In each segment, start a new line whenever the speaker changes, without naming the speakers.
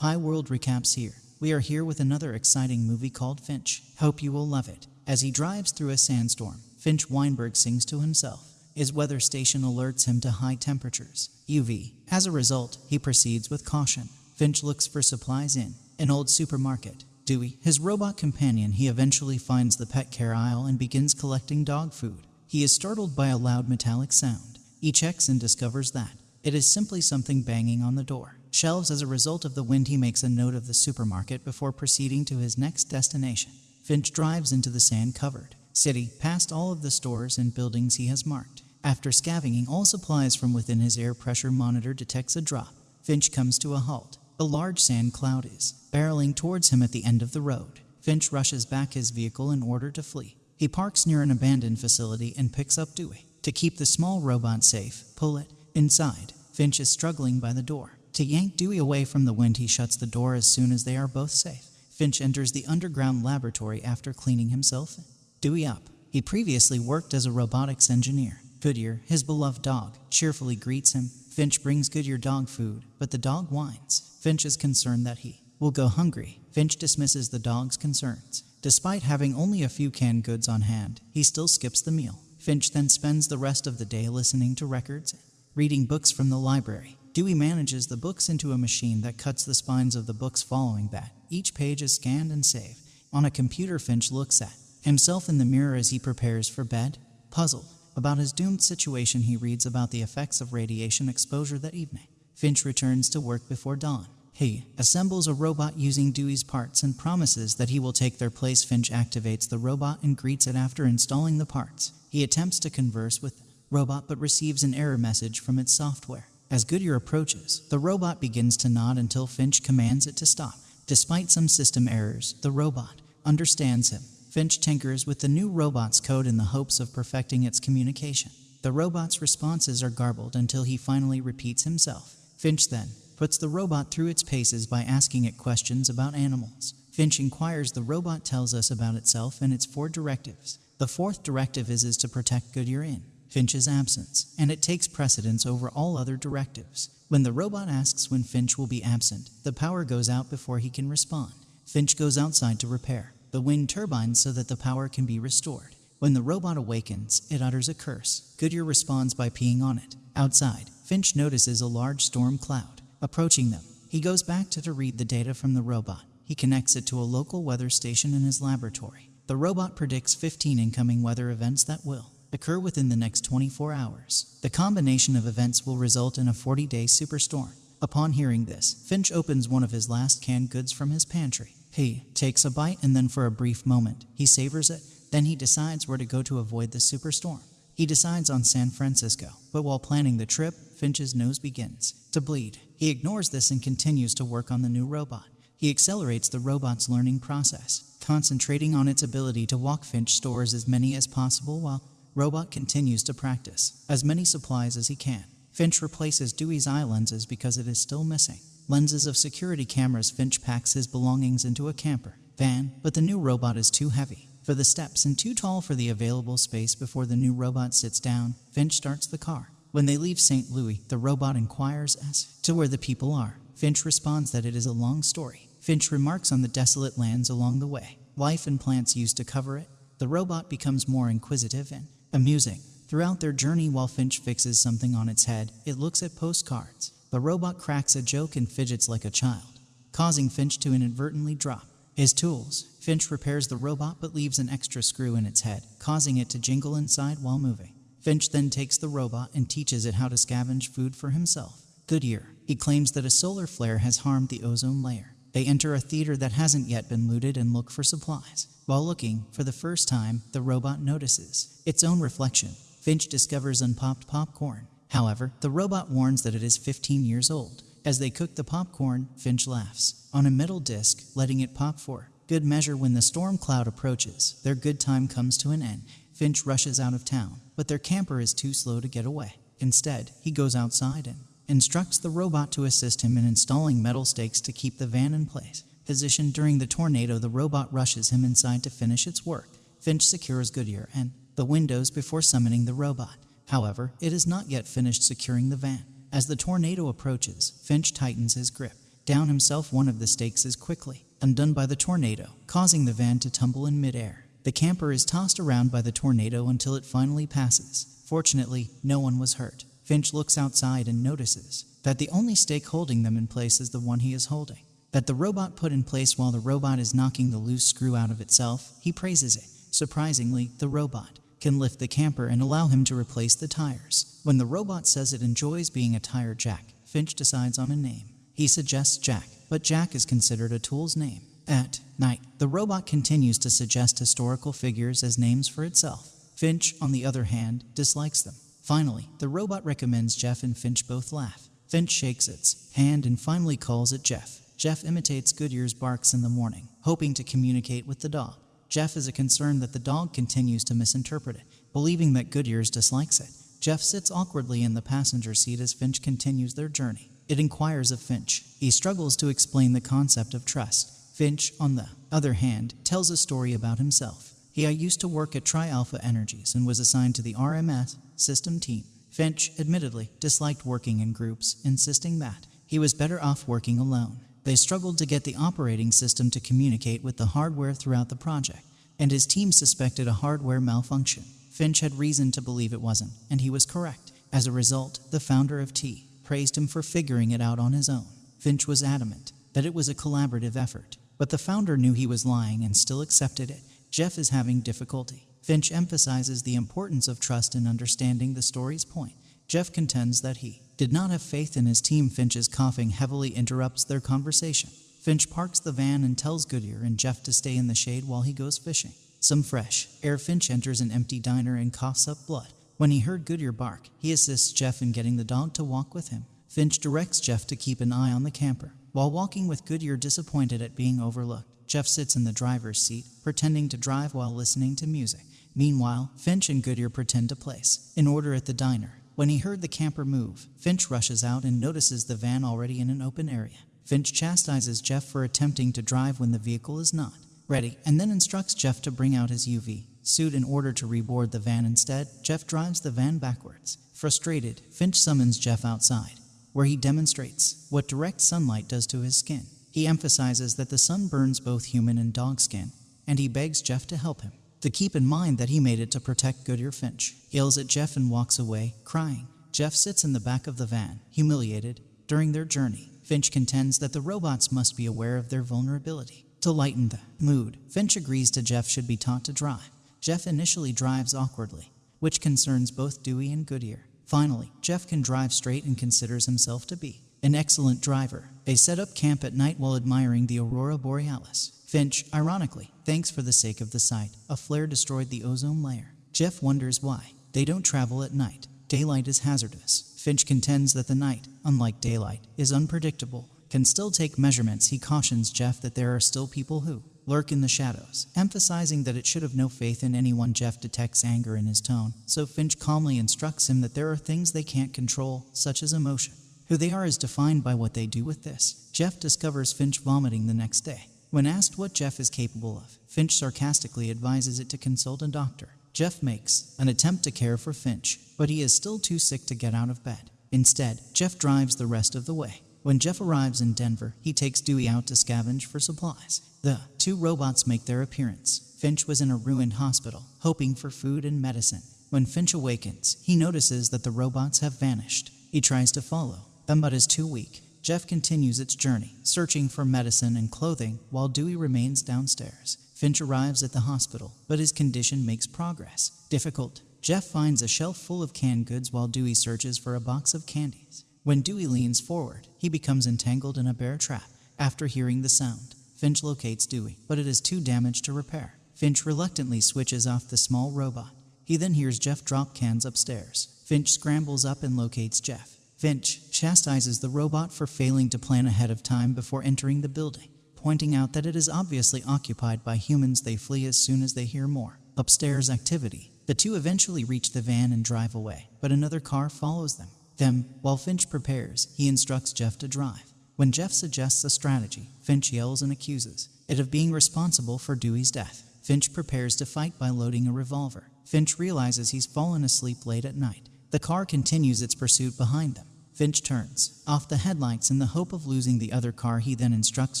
Hi World Recaps here. We are here with another exciting movie called Finch. Hope you will love it. As he drives through a sandstorm, Finch Weinberg sings to himself. His weather station alerts him to high temperatures, UV. As a result, he proceeds with caution. Finch looks for supplies in an old supermarket. Dewey, his robot companion, he eventually finds the pet care aisle and begins collecting dog food. He is startled by a loud metallic sound. He checks and discovers that it is simply something banging on the door. Shelves as a result of the wind, he makes a note of the supermarket before proceeding to his next destination. Finch drives into the sand covered city, past all of the stores and buildings he has marked. After scavenging all supplies from within his air pressure monitor detects a drop. Finch comes to a halt. A large sand cloud is barreling towards him at the end of the road. Finch rushes back his vehicle in order to flee. He parks near an abandoned facility and picks up Dewey. To keep the small robot safe, pull it inside. Finch is struggling by the door. To yank Dewey away from the wind, he shuts the door as soon as they are both safe. Finch enters the underground laboratory after cleaning himself. Dewey up. He previously worked as a robotics engineer. Goodyear, his beloved dog, cheerfully greets him. Finch brings Goodyear dog food, but the dog whines. Finch is concerned that he will go hungry. Finch dismisses the dog's concerns. Despite having only a few canned goods on hand, he still skips the meal. Finch then spends the rest of the day listening to records, reading books from the library. Dewey manages the books into a machine that cuts the spines of the books following that. Each page is scanned and saved. On a computer, Finch looks at himself in the mirror as he prepares for bed. Puzzled about his doomed situation, he reads about the effects of radiation exposure that evening. Finch returns to work before dawn. He assembles a robot using Dewey's parts and promises that he will take their place. Finch activates the robot and greets it after installing the parts. He attempts to converse with the robot but receives an error message from its software. As Goodyear approaches, the robot begins to nod until Finch commands it to stop. Despite some system errors, the robot understands him. Finch tinkers with the new robot's code in the hopes of perfecting its communication. The robot's responses are garbled until he finally repeats himself. Finch then puts the robot through its paces by asking it questions about animals. Finch inquires the robot tells us about itself and its four directives. The fourth directive is, is to protect Goodyear in. Finch's absence, and it takes precedence over all other directives. When the robot asks when Finch will be absent, the power goes out before he can respond. Finch goes outside to repair the wind turbines so that the power can be restored. When the robot awakens, it utters a curse. Goodyear responds by peeing on it. Outside, Finch notices a large storm cloud approaching them. He goes back to, to read the data from the robot. He connects it to a local weather station in his laboratory. The robot predicts 15 incoming weather events that will occur within the next 24 hours. The combination of events will result in a 40 day superstorm. Upon hearing this, Finch opens one of his last canned goods from his pantry. He takes a bite and then, for a brief moment, he savors it. Then he decides where to go to avoid the superstorm. He decides on San Francisco, but while planning the trip, Finch's nose begins to bleed. He ignores this and continues to work on the new robot. He accelerates the robot's learning process, concentrating on its ability to walk. Finch stores as many as possible while Robot continues to practice as many supplies as he can. Finch replaces Dewey's eye lenses because it is still missing. Lenses of security cameras Finch packs his belongings into a camper van, but the new robot is too heavy for the steps and too tall for the available space before the new robot sits down. Finch starts the car. When they leave St. Louis, the robot inquires as to where the people are. Finch responds that it is a long story. Finch remarks on the desolate lands along the way, life and plants used to cover it. The robot becomes more inquisitive and amusing. Throughout their journey, while Finch fixes something on its head, it looks at postcards. The robot cracks a joke and fidgets like a child, causing Finch to inadvertently drop his tools. Finch repairs the robot but leaves an extra screw in its head, causing it to jingle inside while moving. Finch then takes the robot and teaches it how to scavenge food for himself. Goodyear. He claims that a solar flare has harmed the ozone layer. They enter a theater that hasn't yet been looted and look for supplies. While looking, for the first time, the robot notices its own reflection. Finch discovers unpopped popcorn. However, the robot warns that it is 15 years old. As they cook the popcorn, Finch laughs on a metal disc, letting it pop for good measure when the storm cloud approaches. Their good time comes to an end. Finch rushes out of town, but their camper is too slow to get away. Instead, he goes outside and instructs the robot to assist him in installing metal stakes to keep the van in place. Positioned during the tornado, the robot rushes him inside to finish its work. Finch secures Goodyear and the windows before summoning the robot. However, it is not yet finished securing the van. As the tornado approaches, Finch tightens his grip. down himself one of the stakes is quickly undone by the tornado, causing the van to tumble in midair. The camper is tossed around by the tornado until it finally passes. Fortunately, no one was hurt. Finch looks outside and notices that the only stake holding them in place is the one he is holding. That the robot put in place while the robot is knocking the loose screw out of itself, he praises it. Surprisingly, the robot can lift the camper and allow him to replace the tires. When the robot says it enjoys being a tire jack, Finch decides on a name. He suggests Jack, but Jack is considered a tool's name. At night, the robot continues to suggest historical figures as names for itself. Finch, on the other hand, dislikes them. Finally, the robot recommends Jeff and Finch both laugh. Finch shakes its hand and finally calls it Jeff. Jeff imitates Goodyear's barks in the morning, hoping to communicate with the dog. Jeff is concerned that the dog continues to misinterpret it, believing that Goodyear's dislikes it. Jeff sits awkwardly in the passenger seat as Finch continues their journey. It inquires of Finch. He struggles to explain the concept of trust. Finch, on the other hand, tells a story about himself. He used to work at Tri Alpha Energies and was assigned to the RMS system team. Finch, admittedly, disliked working in groups, insisting that he was better off working alone. They struggled to get the operating system to communicate with the hardware throughout the project, and his team suspected a hardware malfunction. Finch had reason to believe it wasn't, and he was correct. As a result, the founder of T praised him for figuring it out on his own. Finch was adamant that it was a collaborative effort, but the founder knew he was lying and still accepted it. Jeff is having difficulty. Finch emphasizes the importance of trust in understanding the story's point. Jeff contends that he did not have faith in his team. Finch's coughing heavily interrupts their conversation. Finch parks the van and tells Goodyear and Jeff to stay in the shade while he goes fishing. Some fresh air Finch enters an empty diner and coughs up blood. When he heard Goodyear bark, he assists Jeff in getting the dog to walk with him. Finch directs Jeff to keep an eye on the camper. While walking with Goodyear disappointed at being overlooked, Jeff sits in the driver's seat, pretending to drive while listening to music. Meanwhile, Finch and Goodyear pretend to place an order at the diner. When he heard the camper move, Finch rushes out and notices the van already in an open area. Finch chastises Jeff for attempting to drive when the vehicle is not ready, and then instructs Jeff to bring out his UV suit in order to reboard the van instead. Jeff drives the van backwards. Frustrated, Finch summons Jeff outside, where he demonstrates what direct sunlight does to his skin. He emphasizes that the sun burns both human and dog skin, and he begs Jeff to help him to keep in mind that he made it to protect Goodyear Finch. Yells at Jeff and walks away, crying. Jeff sits in the back of the van, humiliated. During their journey, Finch contends that the robots must be aware of their vulnerability. To lighten the mood, Finch agrees to Jeff should be taught to drive. Jeff initially drives awkwardly, which concerns both Dewey and Goodyear. Finally, Jeff can drive straight and considers himself to be an excellent driver. They set up camp at night while admiring the aurora borealis. Finch, ironically, thanks for the sake of the sight. A flare destroyed the ozone layer. Jeff wonders why. They don't travel at night. Daylight is hazardous. Finch contends that the night, unlike daylight, is unpredictable. Can still take measurements, he cautions Jeff that there are still people who lurk in the shadows, emphasizing that it should have no faith in anyone. Jeff detects anger in his tone, so Finch calmly instructs him that there are things they can't control, such as emotion. Who they are is defined by what they do with this. Jeff discovers Finch vomiting the next day. When asked what Jeff is capable of, Finch sarcastically advises it to consult a doctor. Jeff makes an attempt to care for Finch, but he is still too sick to get out of bed. Instead, Jeff drives the rest of the way. When Jeff arrives in Denver, he takes Dewey out to scavenge for supplies. The two robots make their appearance. Finch was in a ruined hospital, hoping for food and medicine. When Finch awakens, he notices that the robots have vanished. He tries to follow them, but is too weak. Jeff continues its journey, searching for medicine and clothing while Dewey remains downstairs. Finch arrives at the hospital, but his condition makes progress. Difficult. Jeff finds a shelf full of canned goods while Dewey searches for a box of candies. When Dewey leans forward, he becomes entangled in a bear trap. After hearing the sound, Finch locates Dewey, but it is too damaged to repair. Finch reluctantly switches off the small robot. He then hears Jeff drop cans upstairs. Finch scrambles up and locates Jeff. Finch chastises the robot for failing to plan ahead of time before entering the building, pointing out that it is obviously occupied by humans they flee as soon as they hear more. Upstairs activity. The two eventually reach the van and drive away, but another car follows them. Then, while Finch prepares, he instructs Jeff to drive. When Jeff suggests a strategy, Finch yells and accuses it of being responsible for Dewey's death. Finch prepares to fight by loading a revolver. Finch realizes he's fallen asleep late at night the car continues its pursuit behind them. Finch turns off the headlights in the hope of losing the other car. He then instructs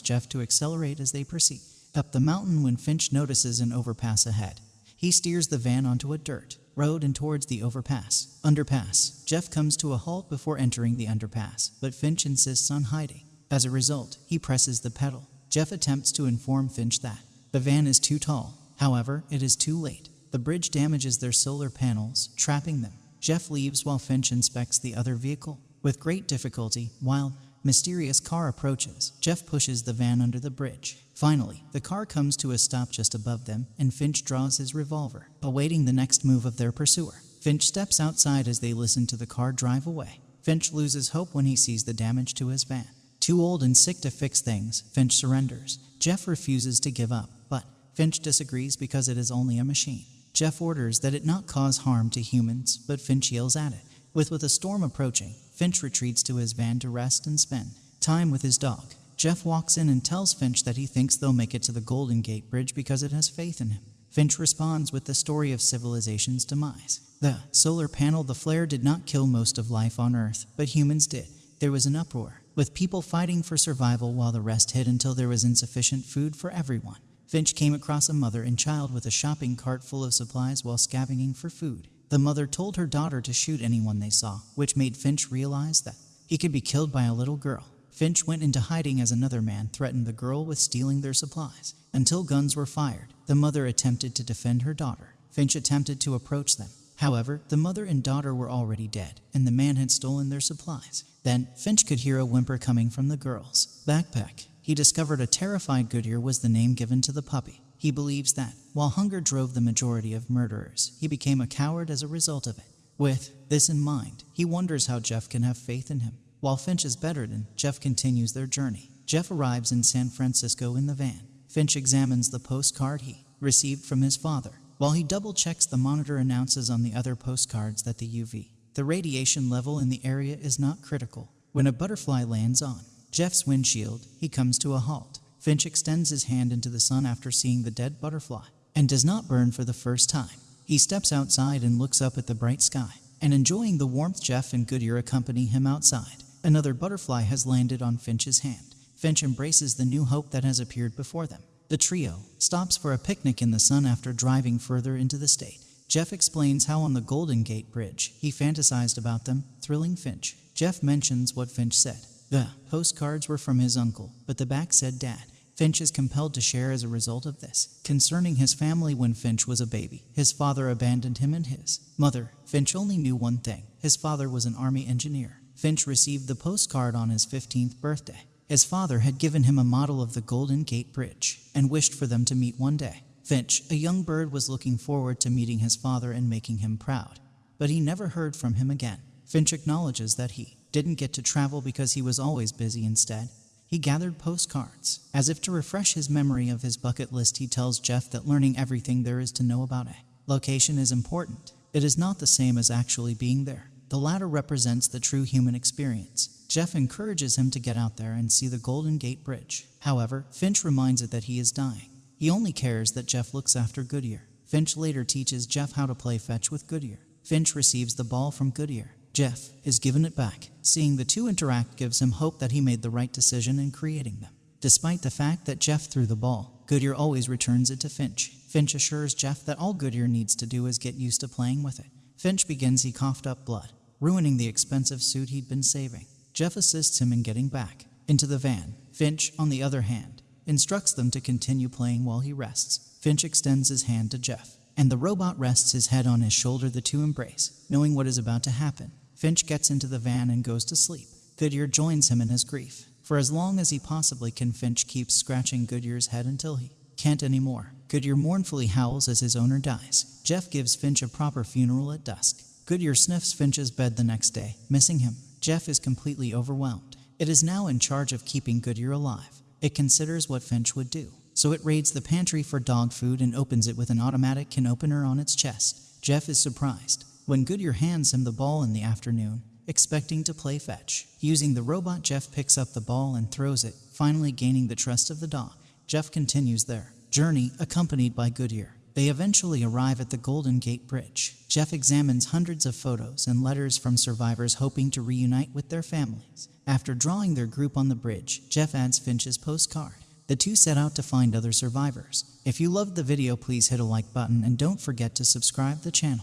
Jeff to accelerate as they proceed up the mountain when Finch notices an overpass ahead. He steers the van onto a dirt road and towards the overpass. Underpass. Jeff comes to a halt before entering the underpass, but Finch insists on hiding. As a result, he presses the pedal. Jeff attempts to inform Finch that the van is too tall. However, it is too late. The bridge damages their solar panels, trapping them. Jeff leaves while Finch inspects the other vehicle. With great difficulty, while mysterious car approaches, Jeff pushes the van under the bridge. Finally, the car comes to a stop just above them, and Finch draws his revolver, awaiting the next move of their pursuer. Finch steps outside as they listen to the car drive away. Finch loses hope when he sees the damage to his van. Too old and sick to fix things, Finch surrenders. Jeff refuses to give up, but Finch disagrees because it is only a machine. Jeff orders that it not cause harm to humans, but Finch yells at it. With, with a storm approaching, Finch retreats to his van to rest and spend time with his dog. Jeff walks in and tells Finch that he thinks they'll make it to the Golden Gate Bridge because it has faith in him. Finch responds with the story of civilization's demise. The solar panel, the flare, did not kill most of life on Earth, but humans did. There was an uproar, with people fighting for survival while the rest hid until there was insufficient food for everyone. Finch came across a mother and child with a shopping cart full of supplies while scavenging for food. The mother told her daughter to shoot anyone they saw, which made Finch realize that he could be killed by a little girl. Finch went into hiding as another man threatened the girl with stealing their supplies. Until guns were fired, the mother attempted to defend her daughter. Finch attempted to approach them. However, the mother and daughter were already dead, and the man had stolen their supplies. Then, Finch could hear a whimper coming from the girl's backpack. He discovered a terrified Goodyear was the name given to the puppy. He believes that, while hunger drove the majority of murderers, he became a coward as a result of it. With this in mind, he wonders how Jeff can have faith in him. While Finch is bedridden, Jeff continues their journey. Jeff arrives in San Francisco in the van. Finch examines the postcard he received from his father. While he double checks, the monitor announces on the other postcards that the UV, the radiation level in the area is not critical. When a butterfly lands on Jeff's windshield, he comes to a halt. Finch extends his hand into the sun after seeing the dead butterfly and does not burn for the first time. He steps outside and looks up at the bright sky. And enjoying the warmth, Jeff and Goodyear accompany him outside. Another butterfly has landed on Finch's hand. Finch embraces the new hope that has appeared before them. The trio stops for a picnic in the sun after driving further into the state. Jeff explains how on the Golden Gate Bridge he fantasized about them, thrilling Finch. Jeff mentions what Finch said. The postcards were from his uncle, but the back said dad. Finch is compelled to share as a result of this. Concerning his family when Finch was a baby, his father abandoned him and his mother. Finch only knew one thing his father was an army engineer. Finch received the postcard on his 15th birthday. His father had given him a model of the Golden Gate Bridge and wished for them to meet one day. Finch, a young bird, was looking forward to meeting his father and making him proud. But he never heard from him again. Finch acknowledges that he didn't get to travel because he was always busy instead. He gathered postcards. As if to refresh his memory of his bucket list, he tells Jeff that learning everything there is to know about a location is important. It is not the same as actually being there. The latter represents the true human experience. Jeff encourages him to get out there and see the Golden Gate Bridge. However, Finch reminds it that he is dying. He only cares that Jeff looks after Goodyear. Finch later teaches Jeff how to play fetch with Goodyear. Finch receives the ball from Goodyear. Jeff is given it back. Seeing the two interact gives him hope that he made the right decision in creating them. Despite the fact that Jeff threw the ball, Goodyear always returns it to Finch. Finch assures Jeff that all Goodyear needs to do is get used to playing with it. Finch begins he coughed up blood ruining the expensive suit he'd been saving. Jeff assists him in getting back into the van. Finch, on the other hand, instructs them to continue playing while he rests. Finch extends his hand to Jeff, and the robot rests his head on his shoulder. The two embrace, knowing what is about to happen. Finch gets into the van and goes to sleep. Goodyear joins him in his grief. For as long as he possibly can, Finch keeps scratching Goodyear's head until he can't anymore. Goodyear mournfully howls as his owner dies. Jeff gives Finch a proper funeral at dusk. Goodyear sniffs Finch's bed the next day, missing him. Jeff is completely overwhelmed. It is now in charge of keeping Goodyear alive. It considers what Finch would do. So it raids the pantry for dog food and opens it with an automatic can opener on its chest. Jeff is surprised when Goodyear hands him the ball in the afternoon, expecting to play fetch. Using the robot, Jeff picks up the ball and throws it, finally gaining the trust of the dog. Jeff continues their journey, accompanied by Goodyear. They eventually arrive at the Golden Gate Bridge. Jeff examines hundreds of photos and letters from survivors hoping to reunite with their families. After drawing their group on the bridge, Jeff adds Finch's postcard. The two set out to find other survivors. If you loved the video, please hit a like button and don't forget to subscribe the channel.